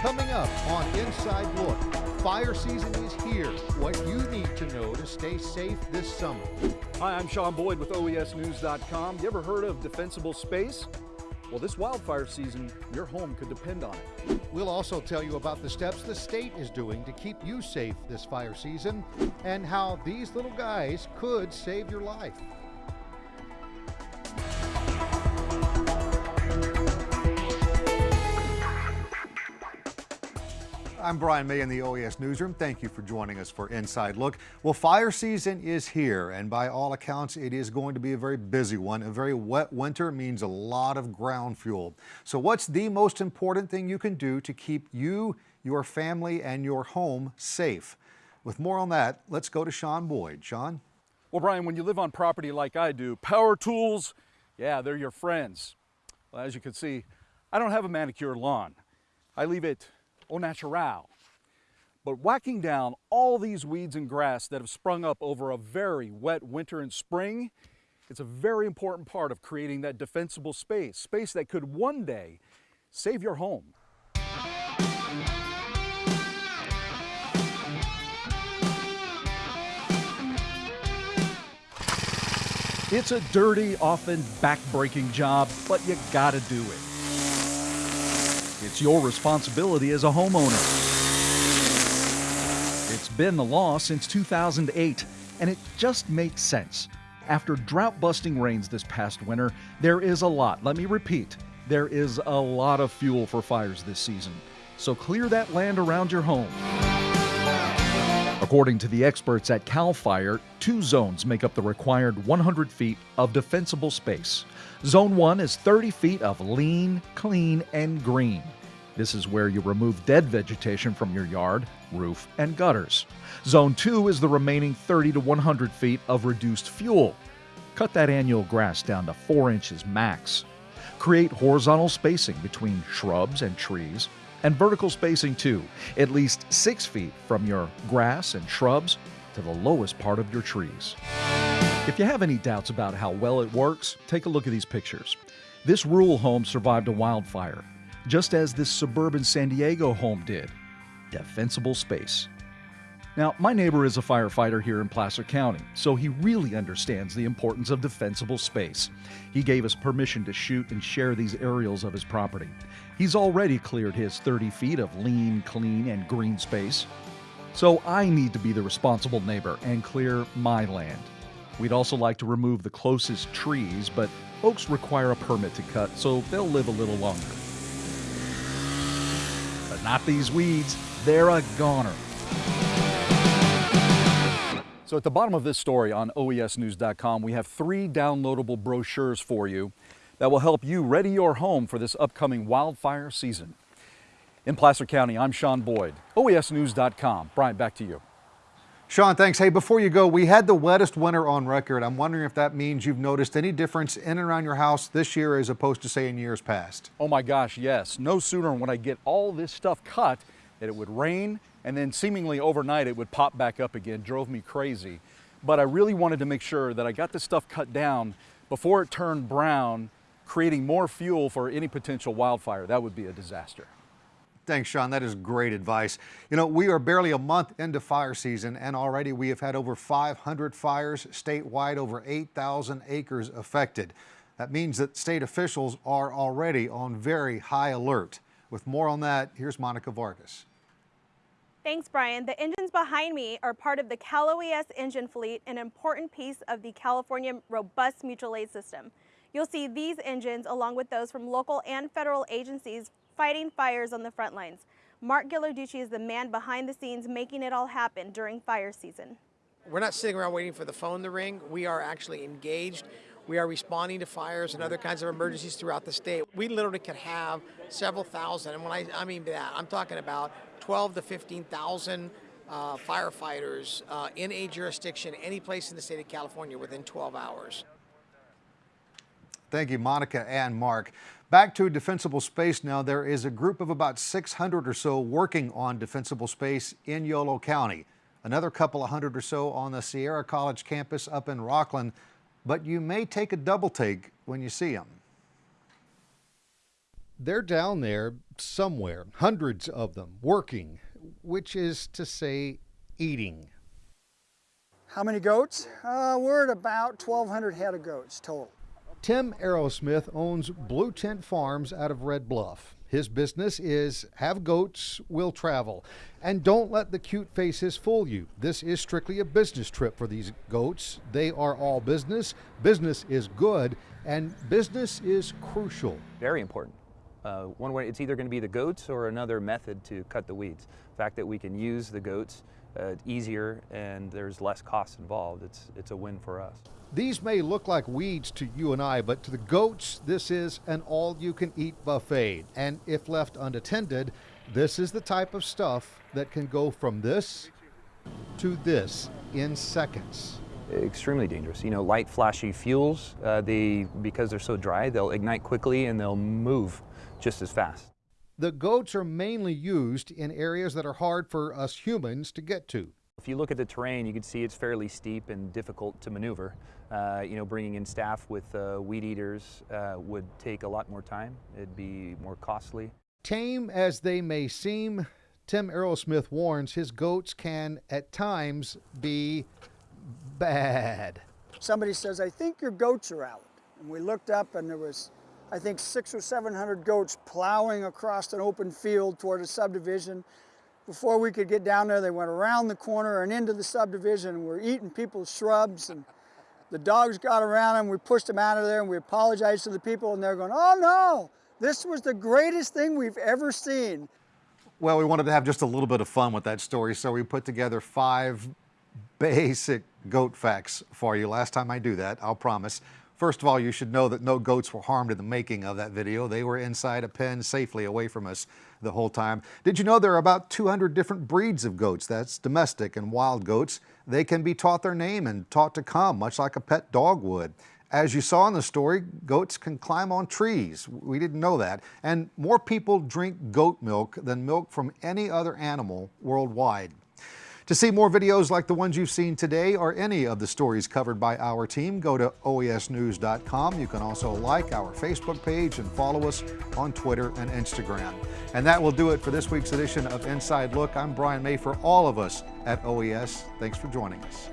Coming up on Inside Look, fire season is here. What you need to know to stay safe this summer. Hi, I'm Sean Boyd with OESNews.com. You ever heard of defensible space? Well, this wildfire season, your home could depend on it. We'll also tell you about the steps the state is doing to keep you safe this fire season and how these little guys could save your life. I'm Brian May in the OES Newsroom. Thank you for joining us for Inside Look. Well, fire season is here, and by all accounts, it is going to be a very busy one. A very wet winter means a lot of ground fuel. So what's the most important thing you can do to keep you, your family, and your home safe? With more on that, let's go to Sean Boyd. Sean? Well, Brian, when you live on property like I do, power tools, yeah, they're your friends. Well, as you can see, I don't have a manicured lawn. I leave it au natural. But whacking down all these weeds and grass that have sprung up over a very wet winter and spring, it's a very important part of creating that defensible space, space that could one day save your home. It's a dirty, often back-breaking job, but you gotta do it. It's your responsibility as a homeowner. It's been the law since 2008, and it just makes sense. After drought busting rains this past winter, there is a lot, let me repeat, there is a lot of fuel for fires this season. So clear that land around your home. According to the experts at CAL FIRE, two zones make up the required 100 feet of defensible space. Zone 1 is 30 feet of lean, clean, and green. This is where you remove dead vegetation from your yard, roof, and gutters. Zone 2 is the remaining 30 to 100 feet of reduced fuel. Cut that annual grass down to 4 inches max. Create horizontal spacing between shrubs and trees, and vertical spacing too, at least 6 feet from your grass and shrubs to the lowest part of your trees. If you have any doubts about how well it works, take a look at these pictures. This rural home survived a wildfire, just as this suburban San Diego home did. Defensible space. Now, my neighbor is a firefighter here in Placer County, so he really understands the importance of defensible space. He gave us permission to shoot and share these aerials of his property. He's already cleared his 30 feet of lean, clean, and green space. So I need to be the responsible neighbor and clear my land. We'd also like to remove the closest trees, but oaks require a permit to cut, so they'll live a little longer. But not these weeds, they're a goner. So at the bottom of this story on OESnews.com, we have three downloadable brochures for you that will help you ready your home for this upcoming wildfire season. In Placer County, I'm Sean Boyd, OESnews.com. Brian, back to you. Sean, thanks. Hey, before you go, we had the wettest winter on record. I'm wondering if that means you've noticed any difference in and around your house this year as opposed to, say, in years past. Oh my gosh, yes. No sooner when I get all this stuff cut that it would rain and then seemingly overnight it would pop back up again. Drove me crazy. But I really wanted to make sure that I got this stuff cut down before it turned brown, creating more fuel for any potential wildfire. That would be a disaster. Thanks, Sean. That is great advice. You know, we are barely a month into fire season, and already we have had over 500 fires statewide, over 8,000 acres affected. That means that state officials are already on very high alert. With more on that, here's Monica Vargas. Thanks, Brian. The engines behind me are part of the Cal OES engine fleet, an important piece of the California robust mutual aid system. You'll see these engines along with those from local and federal agencies fighting fires on the front lines. Mark Ghilarducci is the man behind the scenes making it all happen during fire season. We're not sitting around waiting for the phone to ring. We are actually engaged. We are responding to fires and other kinds of emergencies throughout the state. We literally could have several thousand, and when I, I mean that, I'm talking about 12 to 15,000 uh, firefighters uh, in a jurisdiction, any place in the state of California within 12 hours. Thank you, Monica and Mark. Back to defensible space now. There is a group of about 600 or so working on defensible space in Yolo County. Another couple of hundred or so on the Sierra College campus up in Rocklin. But you may take a double take when you see them. They're down there somewhere, hundreds of them, working, which is to say, eating. How many goats? Uh, we're at about 1,200 head of goats total. Tim Arrowsmith owns Blue Tent Farms out of Red Bluff. His business is have goats will travel. And don't let the cute faces fool you. This is strictly a business trip for these goats. They are all business. Business is good, and business is crucial. Very important. Uh, one way, it's either going to be the goats or another method to cut the weeds. The fact that we can use the goats uh, easier and there's less cost involved, it's, it's a win for us. These may look like weeds to you and I, but to the goats, this is an all you can eat buffet. And if left unattended, this is the type of stuff that can go from this to this in seconds. Extremely dangerous. You know, light, flashy fuels, uh, they, because they're so dry, they'll ignite quickly and they'll move just as fast. The goats are mainly used in areas that are hard for us humans to get to. If you look at the terrain, you can see it's fairly steep and difficult to maneuver. Uh, you know, bringing in staff with uh, weed eaters uh, would take a lot more time. It'd be more costly. Tame as they may seem, Tim Arrowsmith warns his goats can at times be bad. Somebody says, I think your goats are out. And we looked up and there was, I think, six or 700 goats plowing across an open field toward a subdivision. Before we could get down there, they went around the corner and into the subdivision and were eating people's shrubs. And the dogs got around them. We pushed them out of there and we apologized to the people and they're going, oh no, this was the greatest thing we've ever seen. Well, we wanted to have just a little bit of fun with that story, so we put together five basic goat facts for you. Last time I do that, I'll promise. First of all, you should know that no goats were harmed in the making of that video. They were inside a pen safely away from us the whole time. Did you know there are about 200 different breeds of goats? That's domestic and wild goats. They can be taught their name and taught to come, much like a pet dog would. As you saw in the story, goats can climb on trees. We didn't know that. And more people drink goat milk than milk from any other animal worldwide. To see more videos like the ones you've seen today or any of the stories covered by our team, go to oesnews.com. You can also like our Facebook page and follow us on Twitter and Instagram. And that will do it for this week's edition of Inside Look. I'm Brian May for all of us at OES. Thanks for joining us.